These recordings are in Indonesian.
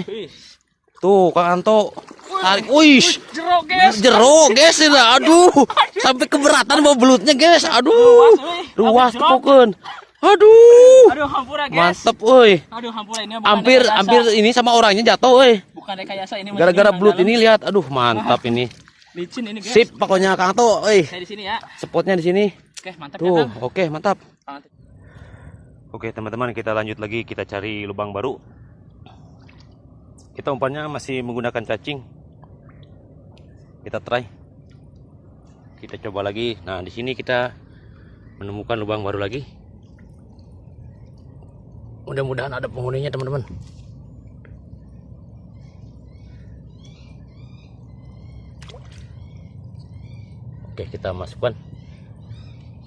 euy. Tuh, Kang Anto. Tarik. Wih. Jeruk guys. Jeruk, guys. ya. Aduh. Sampai keberatan bawa belutnya, guys. Aduh. Luas tepukeun. Aduh. Aduh hampura guys. Mantep, euy. Aduh hampura ini bukan Hampir rekayasa. hampir ini sama orangnya jatuh, euy. bukan rekayasa ini Gara-gara belut ini lihat. Aduh, mantap ini. licin ini guys. Sip pokoknya Kang Anto, euy. Saya di sini ya. Spotnya di sini. Oke, mantap Tuh, ya, oke, mantap. Mantap. Oke teman-teman kita lanjut lagi kita cari lubang baru Kita umpannya masih menggunakan cacing. Kita try. Kita coba lagi. Nah di sini kita menemukan lubang baru lagi. Mudah-mudahan ada penghuninya teman-teman. Oke kita masukkan.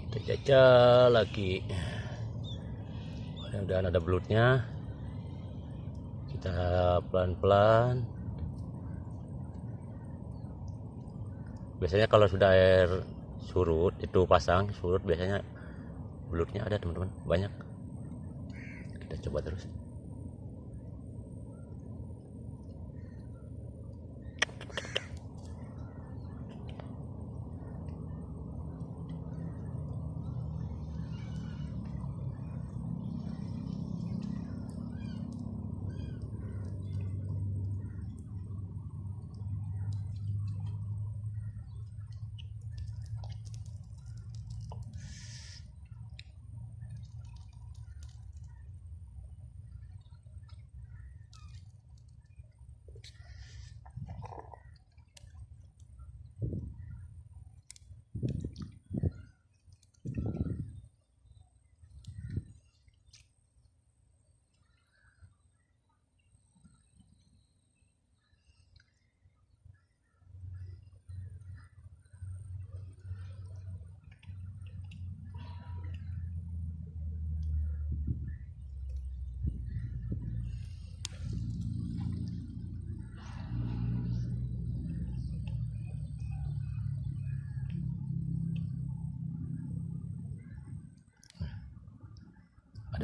Kita jajal lagi. Mudah-mudahan ada belutnya kita pelan-pelan. Biasanya kalau sudah air surut itu pasang surut biasanya belutnya ada teman-teman. Banyak. Kita coba terus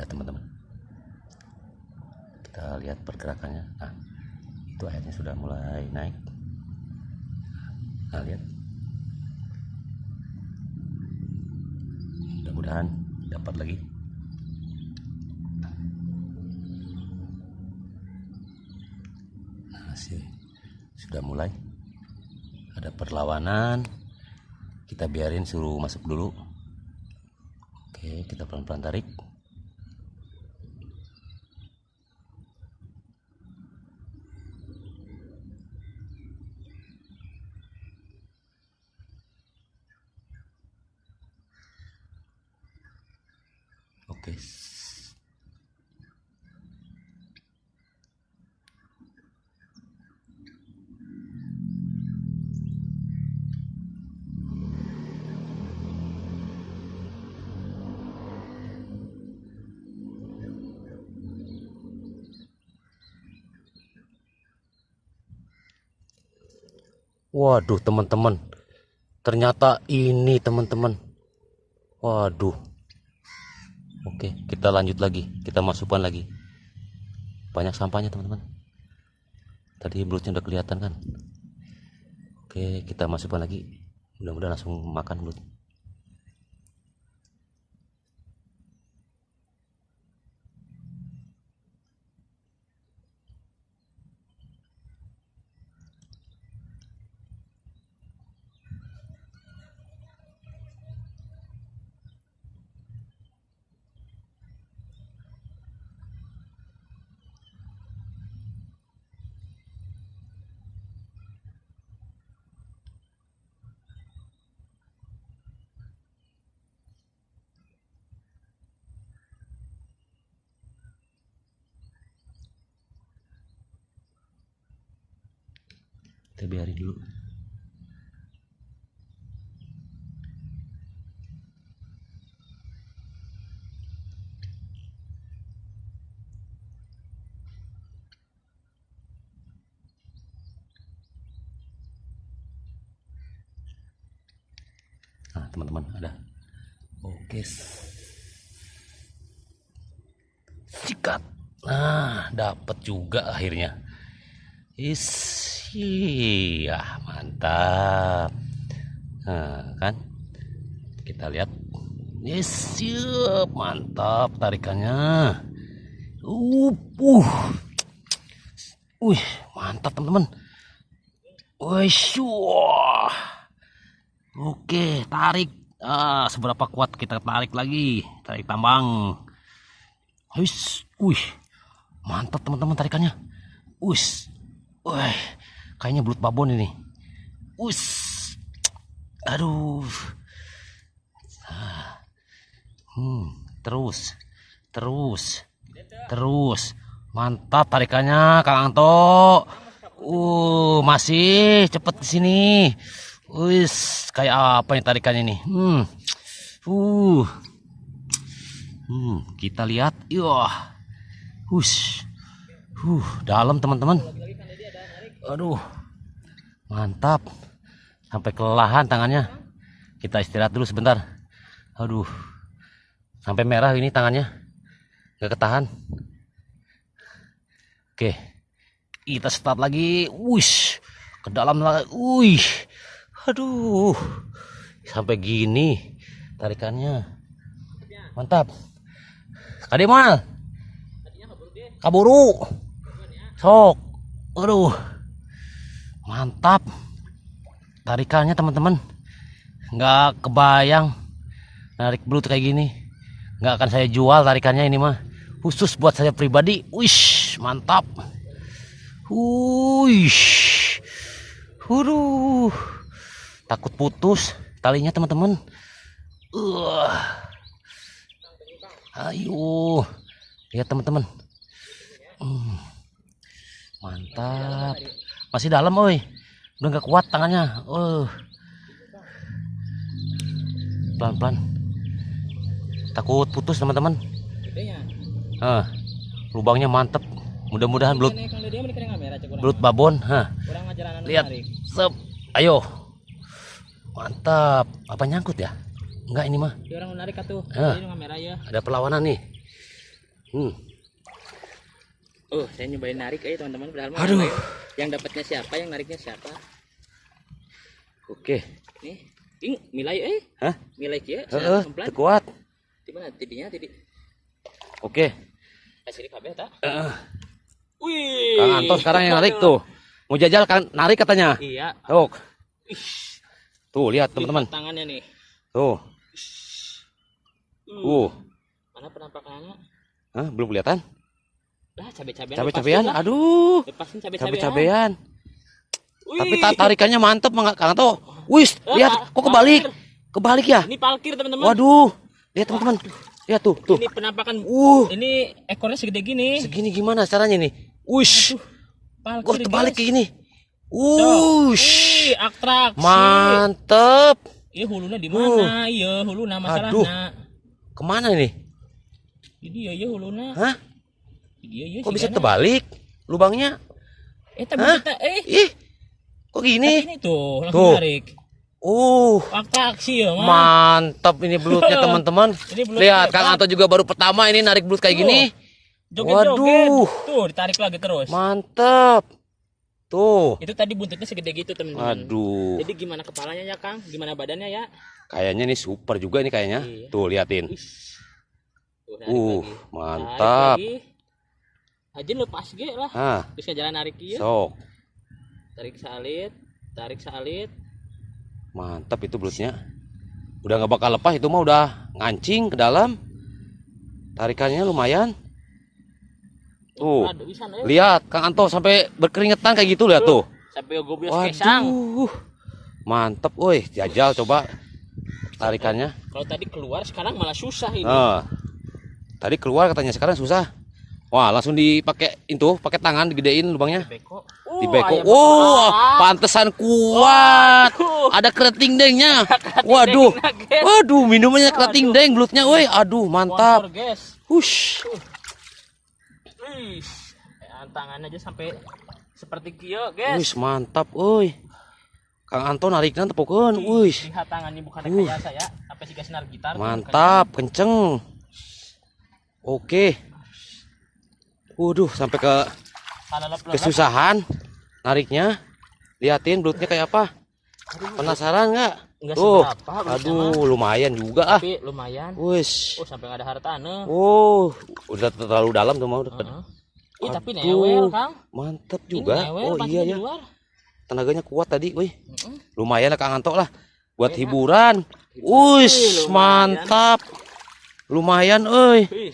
ada teman-teman. Kita lihat pergerakannya. Nah itu airnya sudah mulai naik. Nah lihat. Mudah-mudahan dapat lagi. Nah sudah mulai. Ada perlawanan. Kita biarin suruh masuk dulu. Oke kita pelan-pelan tarik Oke. Waduh, teman-teman. Ternyata ini, teman-teman. Waduh. Oke, kita lanjut lagi. Kita masukkan lagi. Banyak sampahnya, teman-teman. Tadi belutnya udah kelihatan kan? Oke, kita masukkan lagi. Mudah-mudahan langsung makan belut. Kita biarin dulu. Nah, teman-teman ada. Oke. Sikat. Nah, dapat juga akhirnya. Is, iya mantap. Nah, kan? Kita lihat. Yes, siap, mantap tarikannya. Uh, uh. Wih, mantap teman-teman. Wih. Oke, tarik. Ah, seberapa kuat kita tarik lagi? Tarik tambang. Wih. Mantap teman-teman tarikannya. Wis. Wih, kayaknya belut babon ini. Wis. Aduh. Ah. Hmm, terus. Terus. Terus. Mantap tarikannya Kang Anto. Uh, masih cepet di sini. Wis, kayak apa nih tarikannya nih? Hmm. Uh. Hmm, kita lihat. Yah. Hush. Uh, dalam teman-teman. Aduh. Mantap. Sampai kelelahan tangannya. Kita istirahat dulu sebentar. Aduh. Sampai merah ini tangannya. Gak ketahan. Oke. Kita start lagi. Wush. Ke dalam lagi. Wih. Aduh. Sampai gini tarikannya. Mantap. Kademal. Kaburu. Sok. Aduh. Mantap. Tarikannya teman-teman. Nggak kebayang narik belut kayak gini. Nggak akan saya jual tarikannya ini mah. Khusus buat saya pribadi. Wish, mantap. Wish. Waduh. Takut putus talinya teman-teman. Uh. Ayo. Lihat teman-teman. Hmm. Mantap. Masih dalam, oi. Udah nggak kuat tangannya. Uh. Pelan-pelan. Takut putus, teman-teman. Gedenya. Ah. Lubangnya mantep. Belut kamera cek kurang. belut babon. Ngajaranan Lihat. Sep. Ayo. Mantap. Apa nyangkut ya? Enggak ini mah. Orang menarik. Ah. Ya. Ada perlawanan nih. Hmm. Oh, saya nyobain narik aja teman-teman Aduh. yang- Yang dapatnya siapa, yang nariknya siapa? Oke. Nih. Ing, milai eh. Hah? Milai kieu. Heeh, kuat. Di mana tidinya tidi? Oke. Kasih kabeh ta? Eh, Wih. Kang Anton sekarang yang narik tuh. Mau jajal kan narik katanya. Iya. Tuh. Tuh lihat teman-teman. Tangannya nih. Tuh. Uh. Mana penampakannya? Hah, belum kelihatan? Lah, cabe-cabean. Cabe-cabean. Aduh. Lepasin cabe-cabean. Tapi ta- tarikannya mantep Mang Kang Anto. Wis, Eh, lihat kok kebalik. Kebalik ya? Ini palkir teman-teman. Waduh. Lihat teman-teman. Lihat tuh, tuh. Ini penampakan. Uh, Ini ekornya segede gini. segini gimana caranya nih? Wush. Palkir. Kok terbalik kayak gini? Tuh. Wush. Wih, atraksi. Mantep. Iya hulunya di mana? Iya, huluna Aduh. masalahnya. Ke mana ini? Jadi ya ya huluna. Hah? Iya iya. Kok bisa sigana. terbalik? Lubangnya? Eh tapi Hah? kita eh Ih, kok gini? ini tuh langsung Tuh. tarik. Uh, Atraksi ya, mah. mantap ini belutnya teman-teman. Ini Lihat. Kang Anto juga baru pertama ini narik belut kayak gini. Joget-joget. Waduh. Tuh, ditarik lagi terus. Mantap. Tuh. Itu tadi buntutnya segede gitu, teman-teman. Aduh. Jadi gimana kepalanya ya, Kang? Gimana badannya ya? Kayaknya nih super juga nih kayaknya. Iya. Tuh, liatin. Tuh, Uh, lagi. mantap. Tarik lagi. Aja lepas ge lah. Ah, Terus jalan narik ieu. sok. Tarik salit, tarik salit. Mantap itu belutnya. Udah nggak bakal lepas itu mah udah ngancing ke dalam. Tarikannya lumayan. Tuh. Aduh, bisa ya. Lihat Kang Anto sampai berkeringetan kayak gitu lihat tuh. Sampai kesang. Waduh. Mantep, woi, jajal coba tarikannya. Kalau tadi keluar sekarang malah susah ini. Nah, tadi keluar katanya sekarang susah. Wah, langsung dipakai itu, pakai tangan digedein lubangnya. Beko. Di beko. ayam Wow, besar. pantesan kuat. Ada kerating dengnya. Waduh. deng, Waduh, minumannya kerating deng belutnya, woi. Aduh, mantap. Hush. Wih, ya, tangan aja sampai seperti kio, guys. Wih, mantap, woi. Kang Anto nariknya tepukeun, wih. Lihat tangannya bukan Uh. kayak saya, sampai si senar gitar. Mantap, kenceng. Oke. Waduh, sampai ke kesusahan. nariknya. Liatin belutnya kayak apa? Penasaran nggak? Enggak Tuh, seberapa belutnya mah. aduh lumayan juga ah. Tapi lumayan. Wis. Oh, sampai ada hartane. Oh, udah terlalu dalam tuh mau. Heeh. Ih, tapi Aduh. newel, Kang. Ini juga. newel, Oh iya ya. luar. Tenaganya kuat tadi, wih. Lumayan lah Kang Anto lah. Buat Enak. hiburan. Wih, Ush, lumayan. mantap. Lumayan, euy. Wih.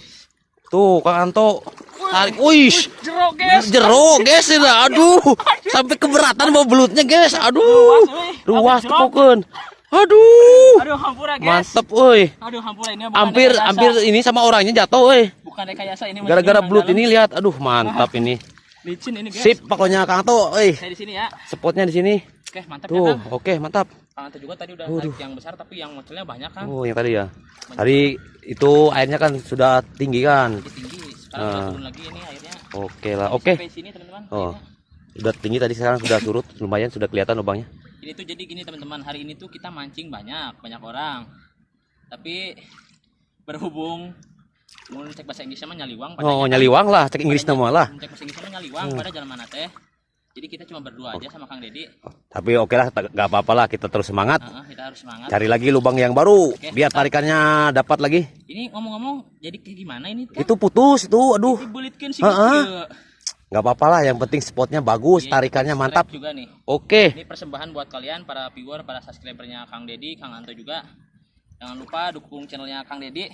Tuh, Kang Anto. Tarik. Wih, Jeruk, guys. jeruk, guys. ini. Aduh, sampai keberatan bawa belutnya, guys. Aduh, Luas, pokoknya. Aduh, Aduh, hampura, guys. mantep, euy. Aduh, hampura ini Hampir, rekayasa. hampir ini sama orangnya jatuh, euy. bukan rekayasa ini. Gara-gara belut ini lihat. Aduh, mantap ini. licin ini, guys. Sip, pokoknya Kang Anto, euy. Saya di sini ya. Spotnya di sini. Oke, mantap Tuh, ya, oke, mantap. Kang juga tadi udah Waduh. yang besar tapi yang modelnya banyak, Kang. Oh, yang tadi ya. Tadi itu airnya kan sudah tinggi kan. Tinggi. Sekarang Ah. turun lagi ini airnya. Oke lah, oke. Sini, teman-teman. Oh. airnya. Udah tinggi tadi sekarang sudah surut, lumayan sudah kelihatan lubangnya. Ini tuh jadi gini teman-teman, hari ini tuh kita mancing banyak, banyak orang. Tapi berhubung mau cek bahasa Inggrisnya mah nyaliwang Oh, nyaliwang lah, cek Inggris nama lah. Cek bahasa Inggrisnya mah nyaliwang Hmm. pada jalan mana teh. Jadi kita cuma berdua aja sama Kang Dedi. Tapi oke lah, nggak apa-apa lah, kita terus semangat. Heeh, kita harus semangat. Cari lagi lubang yang baru, Oke, biar tarikannya dapat lagi. Ini ngomong-ngomong jadi kayak gimana ini? Kang? Itu putus itu, aduh. Dibulitkeun sih Heeh. gitu. Nggak apa-apa lah, yang penting spotnya bagus, Iya, tarikannya mantap. juga nih. Oke, Ini persembahan buat kalian para viewer, para subscribernya Kang Dedi, Kang Anto juga. Jangan lupa dukung channelnya Kang Dedi.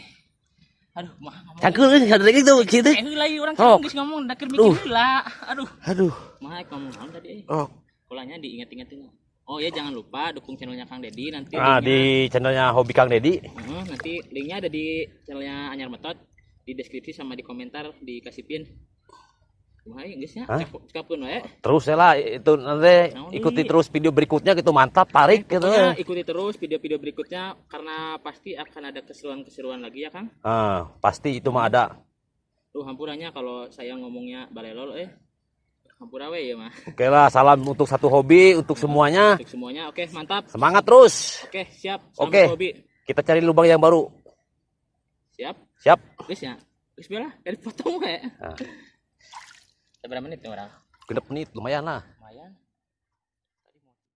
Aduh, mah ngomong. cangkul ada lagi tuh gitu. Eh, heula ieu orang Oh. oh. geus ngomong dakir mikir heula. Aduh, Aduh, mah ngomong naon tadi eh. oh. Kulanya diinget-ingetin. Oh ya jangan lupa dukung channelnya Kang Dedi nanti linknya- di channelnya Hobi Kang Dedi. Heeh, nanti linknya ada di channelnya Anyar Metot di deskripsi sama di komentar dikasih pin. Terus ya lah, itu nanti ikuti terus video berikutnya gitu, mantap, tarik gitu. Pokoknya ikuti terus video-video berikutnya karena pasti akan ada keseruan-keseruan lagi ya Kang. Ah, pasti itu mah ada. Tuh hampurannya kalau saya ngomongnya balelol eh. Hampura we ya mah. Oke lah, salam untuk satu hobi, untuk semuanya. Untuk semuanya oke mantap. Semangat terus. Oke, siap. Oke. Hobi. Kita cari lubang yang baru. Siap. Siap. Geus ya. Geus bela, dari potong we. Ah. Berapa menit nih orang? Genep menit, lumayan lah. Lumayan.